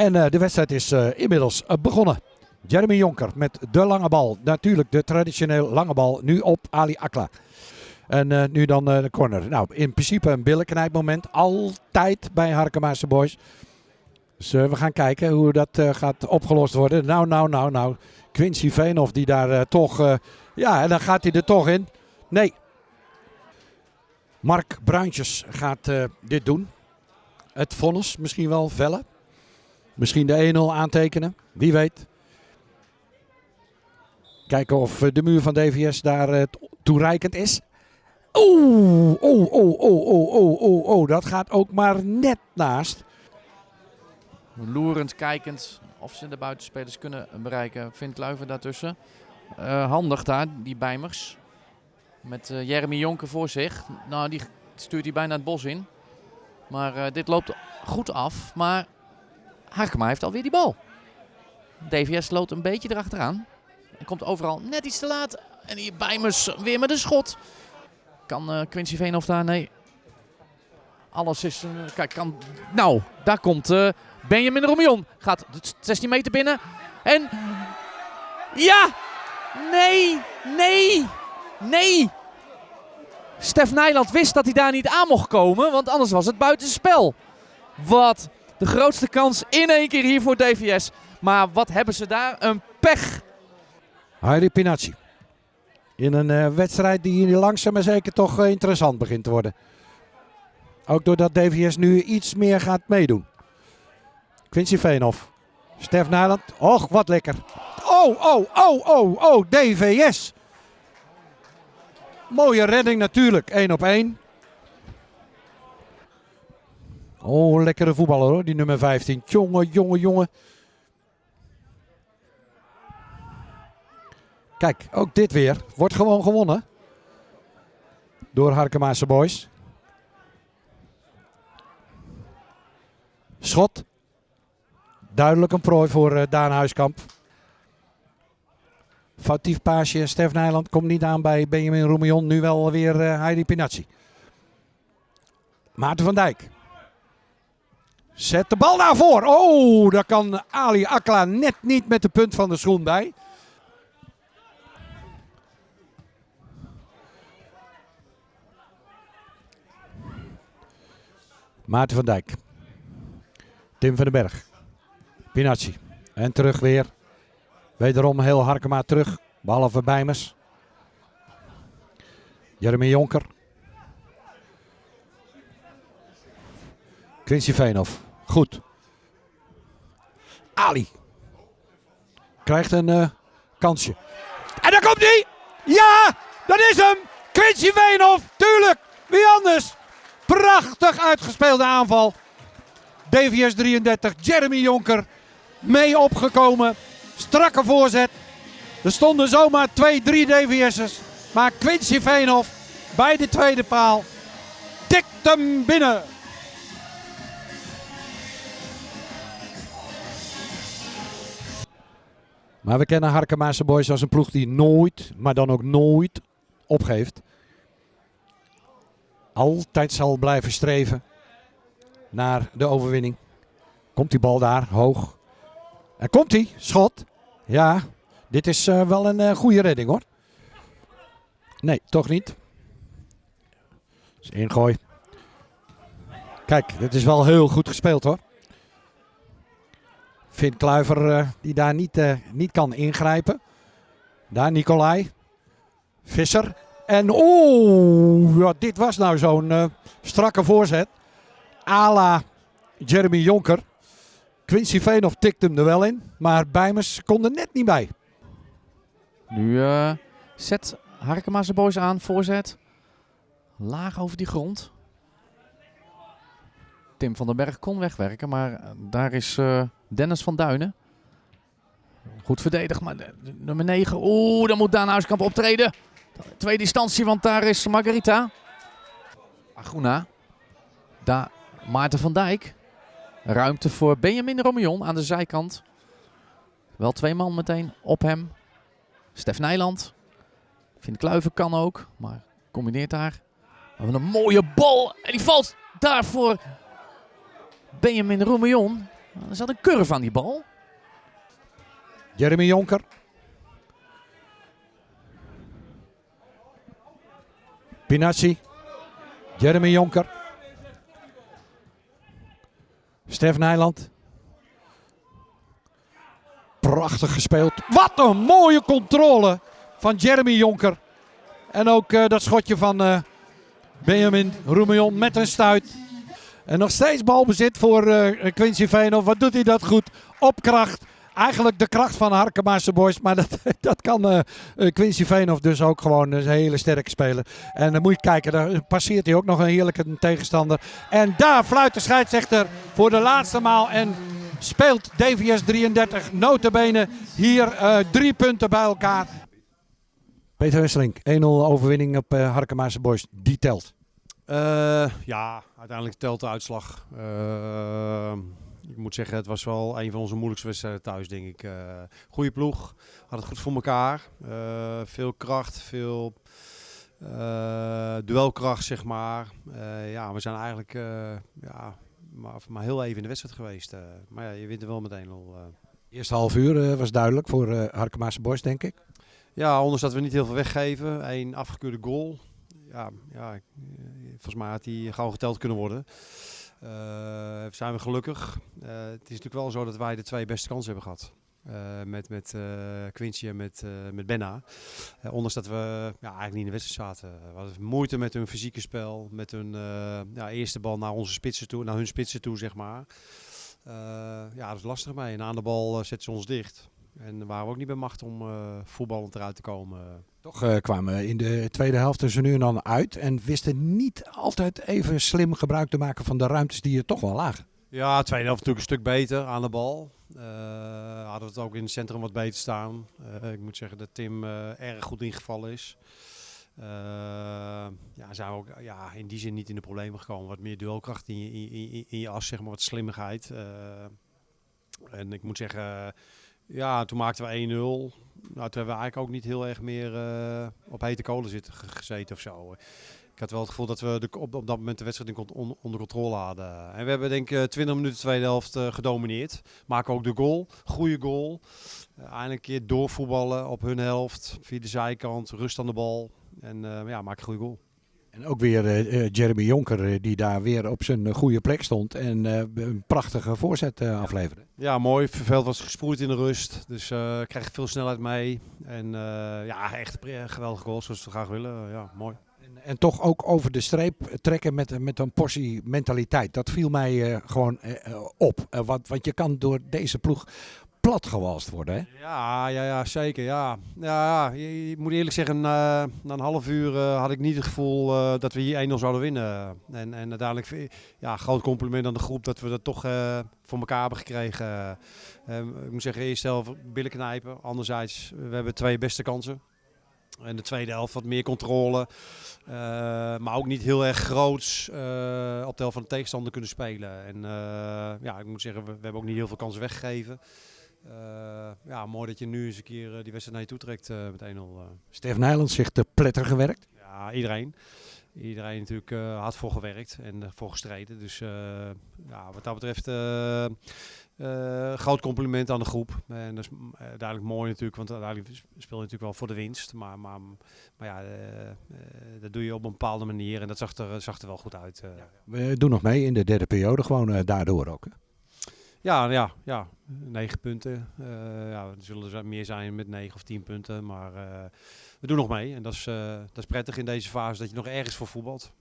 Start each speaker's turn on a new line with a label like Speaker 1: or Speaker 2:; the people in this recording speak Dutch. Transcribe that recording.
Speaker 1: En eh, de wedstrijd is eh, inmiddels eh, begonnen. Jeremy Jonker met de lange bal. Natuurlijk de traditioneel lange bal. Nu op Ali Akla. En nu dan de corner. Nou, in principe een billenknijpmoment. Altijd bij Harkemaarse Boys. Dus we gaan kijken hoe dat gaat opgelost worden. Nou, nou, nou, nou. Quincy Veenhoff die daar toch... ja, en dan gaat hij er toch in. Nee. Mark Bruintjes gaat dit doen. Het vonnis misschien wel vellen. Misschien de 1-0 aantekenen. Wie weet. Kijken of eh, de muur van DVS daar eh, toereikend is. Oeh, oh, oh, oh, oh, oh, oh. Dat gaat ook maar net naast.
Speaker 2: Loerend, kijkend of ze de buitenspelers kunnen bereiken. Vindt Kluiver daartussen. Eh, handig daar, die Bijmers. Met Jeremy Jonker voor zich. Nou, die stuurt hij bijna het bos in. Maar dit loopt goed af. Maar Hakema heeft alweer die bal. DVS loopt een beetje erachteraan. En komt overal net iets te laat. En hier Bijmers weer met een schot. Kan eh, Quincy Veenhoff daar? Nee. Alles is... eh, kijk, kan... Nou, daar komt eh, Benjamin Romion. Gaat de 16 meter binnen. En... Ja! Nee! Nee! Nee! Stef Nijland wist dat hij daar niet aan mocht komen, want anders was het buitenspel. Wat de grootste kans in één keer hier voor DVS. Maar wat hebben ze daar? Een pech.
Speaker 1: Heidi Pinacci. In een eh, wedstrijd die hier langzaam maar zeker toch eh, interessant begint te worden. Ook doordat DVS nu iets meer gaat meedoen. Quincy Veenhoff. Stef Nijland. Och, wat lekker. Oh, oh, oh, oh, oh, DVS. Mooie redding natuurlijk. 1 op 1. Oh, lekkere voetballer hoor, die nummer 15. Jongen, jongen, jongen. Kijk, ook dit weer. Wordt gewoon gewonnen. Door Harkemaanse Boys. Schot. Duidelijk een prooi voor eh, Daan Huiskamp. Foutief paasje. Stef Nijland komt niet aan bij Benjamin Roemion. Nu wel weer eh, Heidi Pinacci. Maarten van Dijk. Zet de bal naar voor. Oh, daar kan Ali Akla net niet met de punt van de schoen bij. Maarten van Dijk. Tim van den Berg. Pinacci. En terug weer. Wederom heel Harkema terug. Behalve Bijmers. Jeremy Jonker. Quincy Veenhoff. Goed. Ali. Krijgt een eh, kansje. En daar komt hij! Ja, dat is hem! Quincy Veenhoff, tuurlijk! Wie anders? Prachtig uitgespeelde aanval. DVS 33, Jeremy Jonker mee opgekomen. Strakke voorzet. Er stonden zomaar twee, drie DVS'ers. Maar Quincy Veenhoff bij de tweede paal tikt hem binnen. Maar we kennen Harkemaanse Boys als een ploeg die nooit, maar dan ook nooit opgeeft. Altijd zal blijven streven naar de overwinning. Komt die bal daar, hoog. En komt hij, schot. Ja, dit is eh, wel een eh, goede redding hoor. Nee, toch niet. Dus ingooi. Kijk, dit is wel heel goed gespeeld hoor. Finn Kluiver eh, die daar niet, eh, niet kan ingrijpen. Daar Nicolai. Visser. En oeh, ja, dit was nou zo'n eh, strakke voorzet. Ala Jeremy Jonker. Quincy Veenhoff tikte hem er wel in. Maar Bijmers kon er net niet bij.
Speaker 2: Nu zet Harkema zijn boys aan, voorzet. Laag over die grond. Tim van den Berg kon wegwerken, maar eh, daar is eh, Dennis van Duinen. Goed verdedigd, maar nummer 9. Oeh, dan moet Daan Huiskamp optreden. Twee distantie, want daar is Margarita. Aguna. Daar Maarten van Dijk. Ruimte voor Benjamin Romion aan de zijkant. Wel twee man meteen op hem. Stef Nijland. Vind Kluiven kan ook, maar combineert daar. We hebben een mooie bal en die valt daar voor Benjamin Roemion. Er zat een curve aan die bal.
Speaker 1: Jeremy Jonker. Pinazzi. Jeremy Jonker. Stef Nijland. Prachtig gespeeld. Wat een mooie controle van Jeremy Jonker. En ook uh, dat schotje van uh, Benjamin Roemion met een stuit. En nog steeds balbezit voor uh, Quincy Veenhoff. Wat doet hij dat goed? Op kracht. Eigenlijk de kracht van Harkemaarse Boys. Maar dat, dat kan Quincy Veenhoff dus ook gewoon. een hele sterke speler. En dan moet je kijken. Daar passeert hij ook nog een heerlijke tegenstander. En daar fluit de scheidsrechter voor de laatste maal. En speelt DVS 33 notabene hier drie punten bij elkaar. Peter Wesseling, 1-0 overwinning op uh, Harkemaarse Boys. Die telt.
Speaker 3: Uh, ja, uiteindelijk telt de uitslag. Uh, ik moet zeggen, het was wel een van onze moeilijkste wedstrijden thuis, denk ik. Uh, goede ploeg, had het goed voor elkaar. veel kracht, veel duelkracht, zeg maar. ja, we zijn eigenlijk ja, maar, maar heel even in de wedstrijd geweest. maar ja, je wint er wel meteen al.
Speaker 1: Eerste half uur was duidelijk voor uh, Harkemaarse Boys, denk ik.
Speaker 3: Ja, ondanks dat we niet heel veel weggeven. Eén afgekeurde goal. Ja, ja, volgens mij had hij gauw geteld kunnen worden. Uh, zijn we gelukkig. Uh, het is natuurlijk wel zo dat wij de twee beste kansen hebben gehad. Met met Quincy en met, met Benna. ondanks dat we ja, eigenlijk niet in de wedstrijd zaten. We hadden moeite met hun fysieke spel. Met hun ja, eerste bal naar onze spitsen toe, naar hun spitsen toe, zeg maar. ja, dat is lastig mee. En aan de bal zetten ze ons dicht. En waren we ook niet bij macht om uh, voetballend eruit te komen.
Speaker 1: Toch uh, kwamen we in de tweede helft er nu en dan uit. En wisten niet altijd even slim gebruik te maken van de ruimtes die er toch wel lagen.
Speaker 3: Ja, de tweede helft natuurlijk een stuk beter aan de bal. Uh, hadden we het ook in het centrum wat beter staan. ik moet zeggen dat Tim erg goed ingevallen is. ja, zijn we ook ja, in die zin niet in de problemen gekomen. Wat meer duelkracht in je, in, in, in je as, zeg maar, wat slimmigheid. en ik moet zeggen ja, toen maakten we 1-0. Nou, toen hebben we eigenlijk ook niet heel erg meer uh, op hete kolen zitten gezeten of zo. Ik had wel het gevoel dat we de, op, op dat moment de wedstrijd on, onder controle hadden. En we hebben denk ik 20 minuten tweede helft uh, gedomineerd. Maken ook de goal. Goede goal. Eindelijk een keer doorvoetballen op hun helft. Via de zijkant. Rust aan de bal. En ja, maak een goede goal.
Speaker 1: En ook weer uh, Jeremy Jonker, uh, die daar weer op zijn goede plek stond en uh, een prachtige voorzet afleverde.
Speaker 3: Ja, mooi. Veld was gesproeid in de rust, dus krijg veel snelheid mee. En ja, echt geweldige goal, zoals we graag willen. ja, mooi.
Speaker 1: En, en, toch ook over de streep trekken met, met een portie mentaliteit. Dat viel mij gewoon op. want, want je kan door deze ploeg platgewalst worden. Hè?
Speaker 3: Ja, ja, ja, zeker. Ja. Ja, je, moet eerlijk zeggen, na een half uur uh, had ik niet het gevoel uh, dat we hier 1-0 zouden winnen. En, en uiteindelijk, ja, groot compliment aan de groep dat we dat toch voor elkaar hebben gekregen. ik moet zeggen, eerst zelf billen knijpen. Anderzijds, we hebben twee beste kansen. En de tweede helft wat meer controle. Maar ook niet heel erg groots op de helft van de tegenstander kunnen spelen. En ja, ik moet zeggen, we, we, hebben ook niet heel veel kansen weggegeven. Uh, ja, mooi dat je nu eens een keer uh, die wedstrijd naar je toe trekt uh, met 1-0.
Speaker 1: Stef Nijland zich te pletter gewerkt?
Speaker 3: Ja, iedereen. Iedereen natuurlijk hard voor gewerkt en voor gestreden. Dus ja, wat dat betreft groot compliment aan de groep. En dat is duidelijk mooi natuurlijk, want uiteindelijk speel je natuurlijk wel voor de winst. Maar, maar, maar ja, dat doe je op een bepaalde manier en dat zag er, zag er wel goed uit. Ja.
Speaker 1: We doen nog mee in de derde periode, gewoon daardoor ook. Hè?
Speaker 3: Ja, ja, ja. Negen punten. Uh, ja, er zullen er meer zijn met negen of tien punten. Maar uh, we doen nog mee. En dat is, uh, dat is prettig in deze fase dat je nog ergens voor voetbalt.